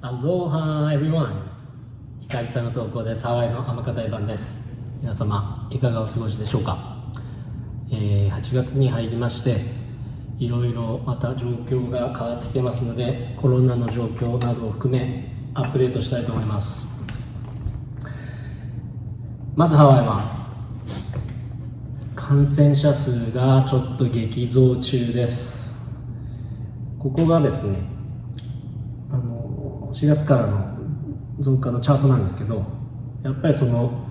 Aloha everyone. 久々の投稿です。ハワイの天方番です。皆様いかがお過ごしでしょうか、えー、8月に入りましていろいろまた状況が変わってきてますのでコロナの状況などを含めアップデートしたいと思います。まずハワイは感染者数がちょっと激増中です。ここがですね4月からの増加のチャートなんですけどやっぱりその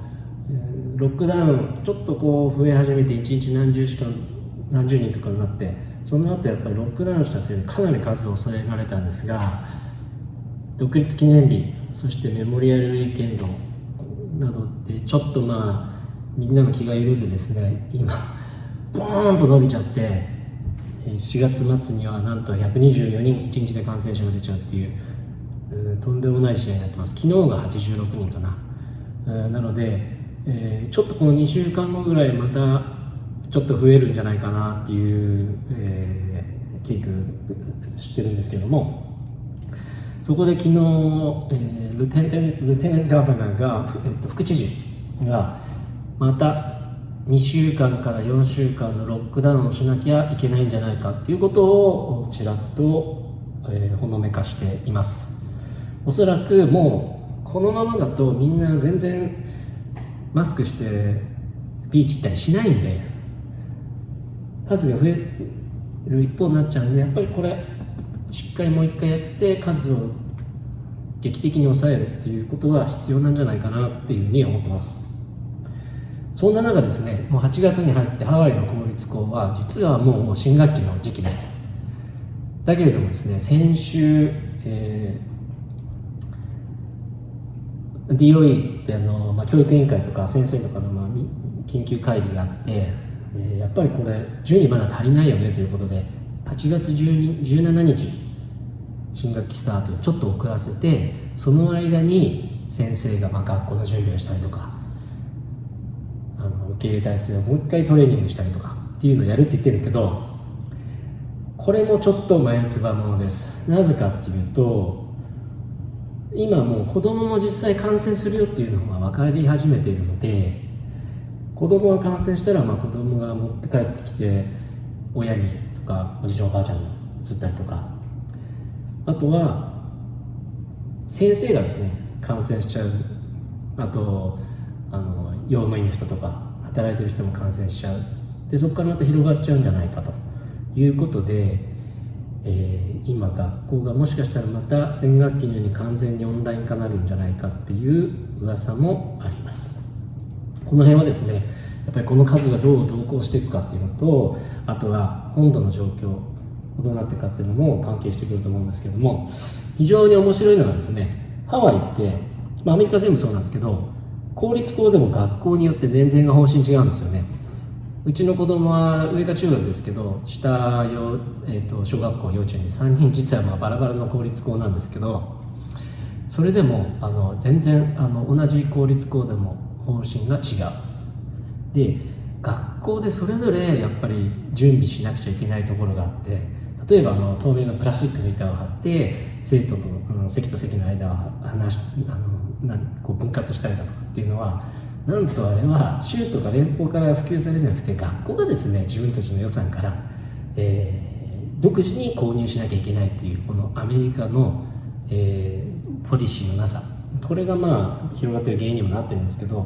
ロックダウンちょっとこう増え始めて1日何十時間何十人とかになってその後やっぱりロックダウンしたせいでかなり数を抑えられたんですが独立記念日そしてメモリアルウィーケンドなどでちょっとまあみんなの気が緩んでですね今ボーンと伸びちゃって4月末にはなんと124人1日で感染者が出ちゃうっていうとんでもない時代になってます。昨日が86人かな。なので、えー、ちょっとこの2週間後ぐらいまたちょっと増えるんじゃないかなっていう、えー、ケーク知ってるんですけども。そこで昨日、えー、ルテンルテンガバナーが、えー、と副知事がまた2週間から4週間のロックダウンをしなきゃいけないんじゃないかっていうことをちらっと、えー、ほのめかしています。おそらくもうこのままだとみんな全然マスクしてビーチ行ったりしないんで数が増える一方になっちゃうんでやっぱりこれしっかりもう一回やって数を劇的に抑えるっていうことが必要なんじゃないかなっていうふうに思ってます。そんな中ですねもう8月に入ってハワイの公立校は実はもう新学期の時期です。だけれどもですね先週、えー、DOE ってあの、まあ、教育委員会とか先生とかの、まあ、緊急会議があって、えー、やっぱりこれ順位まだ足りないよねということで8月17日新学期スタートちょっと遅らせてその間に先生がまあ学校の準備をしたりとかあの受け入れ体制をもう一回トレーニングしたりとかっていうのをやるって言ってるんですけどこれもちょっと眉唾ものです。なぜかっていうと今もう子供も実際感染するよっていうのが分かり始めているので子供が感染したらまあ子供が持って帰ってきて親にとかおじいちゃんおばあちゃんに移ったりとか。あとは先生がですね感染しちゃう。あとあの用務員の人とか働いてる人も感染しちゃう。でそこからまた広がっちゃうんじゃないかということで、えー、今学校がもしかしたらまた先学期のように完全にオンライン化なるんじゃないかっていう噂もあります。この辺はですねやっぱりこの数がどう動向していくかっていうのとあとは本土の状況どうなっていくかっていうのも関係してくると思うんですけども非常に面白いのはですねハワイって、まあ、アメリカ全部そうなんですけど公立校でも学校によって全然が方針違うんですよね。うちの子供は上が中学ですけど下よ、えーと、小学校幼稚園で3人実はまあバラバラの公立校なんですけどそれでもあの全然あの同じ公立校でも方針が違う。で学校でそれぞれやっぱり準備しなくちゃいけないところがあって例えばあの透明のプラスチックの板を貼って生徒とあの席と席の間を離しあのなこう分割したりだとかっていうのはなんとあれは州とか連邦から普及されるじゃなくて学校がですね自分たちの予算から、えー、独自に購入しなきゃいけないっていうこのアメリカの、えー、ポリシーのなさ。これがまあ広がってる原因にもなってるんですけど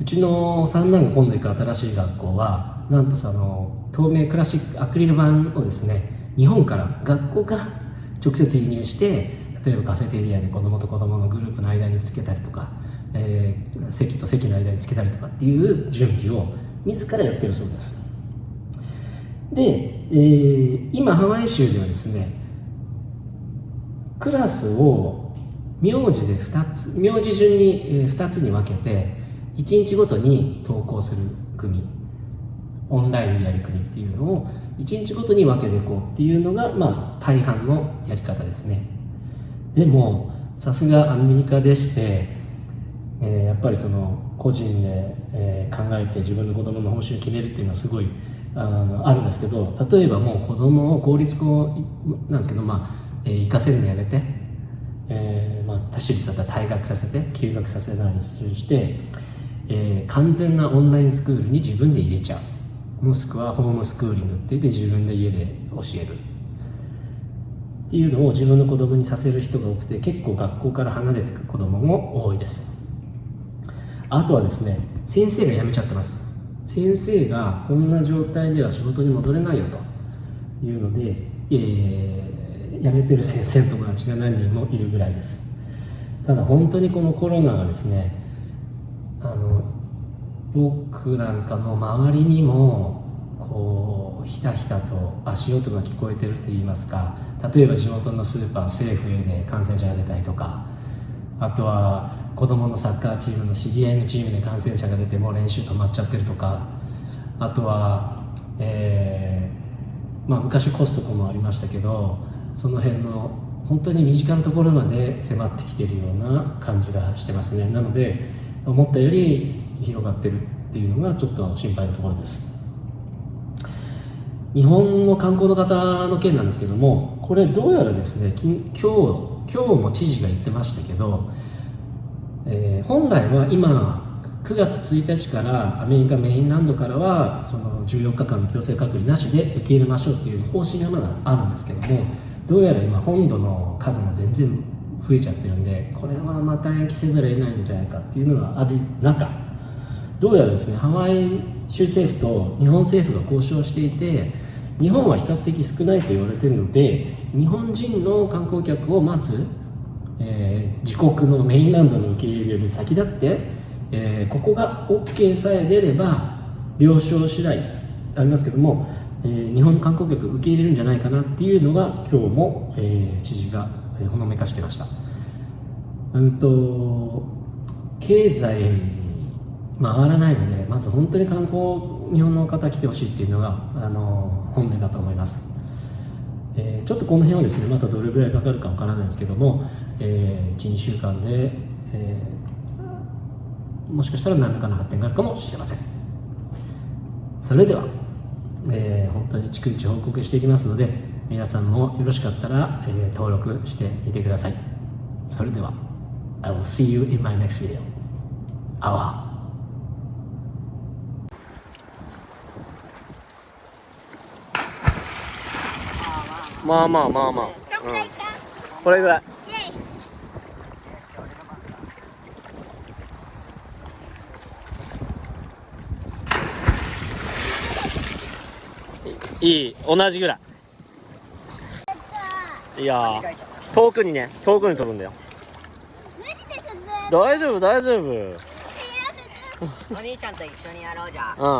うちの三男が今度行く新しい学校はなんとその透明クラシックアクリル板をですね日本から学校が 直接輸入して例えばカフェテリアで子供と子供のグループの間につけたりとか、えー、席と席の間につけたりとかっていう準備を自らやってるそうです。で、えー、今ハワイ州ではですねクラスを名字で2つ名字順に2つに分けて1日ごとに投稿する組オンラインでやる組っていうのを1日ごとに分けていこうっていうのが、まあ、大半のやり方ですね。でもさすがアメリカでして、えー、やっぱりその個人で、えー、考えて自分の子供の報酬を決めるっていうのはすごいあのあるんですけど例えばもう子供を公立校なんですけどまあ、えー、行かせるのやめて多種率だったら退学させて休学させたりして、えー完全なオンラインスクールに自分で入れちゃう。もしくはホームスクーリングって言って自分で家で教える。っていうのを自分の子供にさせる人が多くて結構学校から離れていく子供も多いです。あとはですね先生が辞めちゃってます。先生がこんな状態では仕事に戻れないよと。いうので、えー辞めてる先生の友達が何人もいるぐらいです。ただ本当にこのコロナがですねあの僕なんかの周りにもこうひたひたと足音が聞こえてるといいますか。例えば地元のスーパーセーフウェイで感染者が出たりとか。あとは子供のサッカーチームの知り合いのチームで感染者が出てもう練習止まっちゃってるとかあとは、えーまあ、昔コストコもありましたけどその辺の本当に身近なところまで迫ってきてるような感じがしてますね。なので思ったより広がってるっていうのがちょっと心配なところです。日本の観光の方の件なんですけどもこれどうやらですね今日今日も知事が言ってましたけど、えー本来は今9月1日からアメリカメインランドからはその14日間の強制隔離なしで受け入れましょうっていう方針がまだあるんですけどもどうやら今本土の数が全然増えちゃってるんでこれはまた延期せざるを得ないんじゃないかっていうのがある中どうやらですねハワイ州政府と日本政府が交渉していて日本は比較的少ないと言われているので日本人の観光客をまず、えー自国のメインランドの受け入れに先立って、えーここが OK さえ出れば了承次第ありますけども、えー日本の観光客受け入れるんじゃないかなっていうのが今日も、えー知事がほのめかしてました。うんと経済回らないのでまず本当に観光日本の方来てほしいっていうのがあの本音だと思います、えーちょっとこの辺はですねまたどれぐらいかかるかわからないんですけども、え12週間で、えーもしかしたら何らかの発展があるかもしれません。それでは、えー本当に逐一報告していきますので皆さんもよろしかったら、えー登録してみてください。それでは I will see you in my next video. アロハまあまあまあまあ、どん、これぐらいイェイいい同じぐらい。いやー遠くにね遠くに飛ぶんだよ。大丈夫大丈夫。と お兄ちゃんと一緒にやろうじゃあ。うん